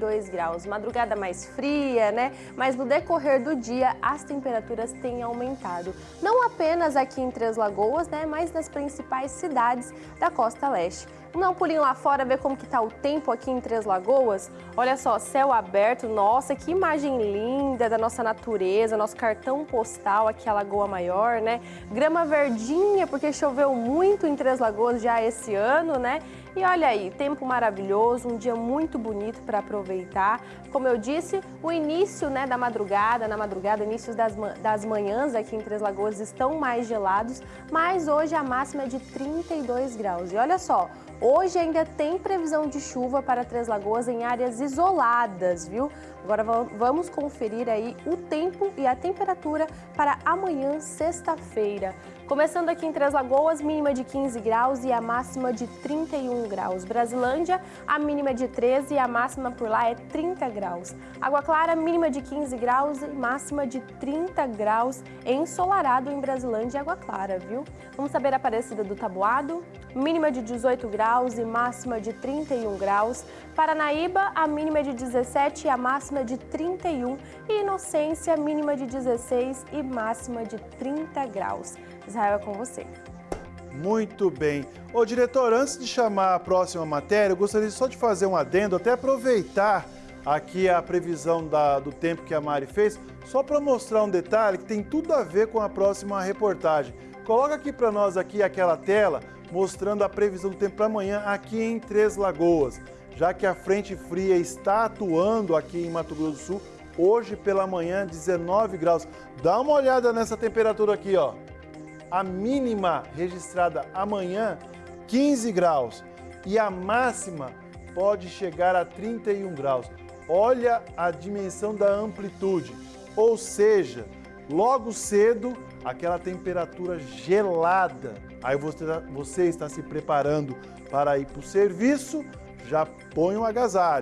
32 graus. Madrugada mais fria, né? Mas no decorrer do dia as temperaturas têm aumentado. Não apenas aqui em Três Lagoas, né? Mas nas principais cidades da costa leste. Vamos dar um pulinho lá fora, ver como que tá o tempo aqui em Três Lagoas? Olha só, céu aberto, nossa, que imagem linda da nossa natureza, nosso cartão postal aqui a Lagoa Maior, né? Grama verdinha, porque choveu muito em Três Lagoas já esse ano, né? E olha aí, tempo maravilhoso, um dia muito bonito para aproveitar. Como eu disse, o início né, da madrugada, na madrugada, inícios das, das manhãs aqui em Três Lagoas estão mais gelados, mas hoje a máxima é de 32 graus. E olha só, Hoje ainda tem previsão de chuva para Três Lagoas em áreas isoladas, viu? Agora vamos conferir aí o tempo e a temperatura para amanhã, sexta-feira. Começando aqui em Três Lagoas, mínima de 15 graus e a máxima de 31 graus. Brasilândia, a mínima de 13 e a máxima por lá é 30 graus. Água Clara, mínima de 15 graus e máxima de 30 graus ensolarado em Brasilândia e Água Clara, viu? Vamos saber a Aparecida do Tabuado, mínima de 18 graus e máxima de 31 graus. Paranaíba, a mínima é de 17 e a máxima de 31. E Inocência, mínima de 16 e máxima de 30 graus. Israel, é com você. Muito bem. Ô diretor, antes de chamar a próxima matéria, eu gostaria só de fazer um adendo, até aproveitar aqui a previsão da, do tempo que a Mari fez, só para mostrar um detalhe que tem tudo a ver com a próxima reportagem. Coloca aqui para nós aqui aquela tela mostrando a previsão do tempo para amanhã aqui em Três Lagoas, já que a frente fria está atuando aqui em Mato Grosso do Sul, hoje pela manhã 19 graus. Dá uma olhada nessa temperatura aqui, ó a mínima registrada amanhã 15 graus e a máxima pode chegar a 31 graus. Olha a dimensão da amplitude, ou seja, logo cedo aquela temperatura gelada. Aí você, você está se preparando para ir para o serviço, já põe um agasalho.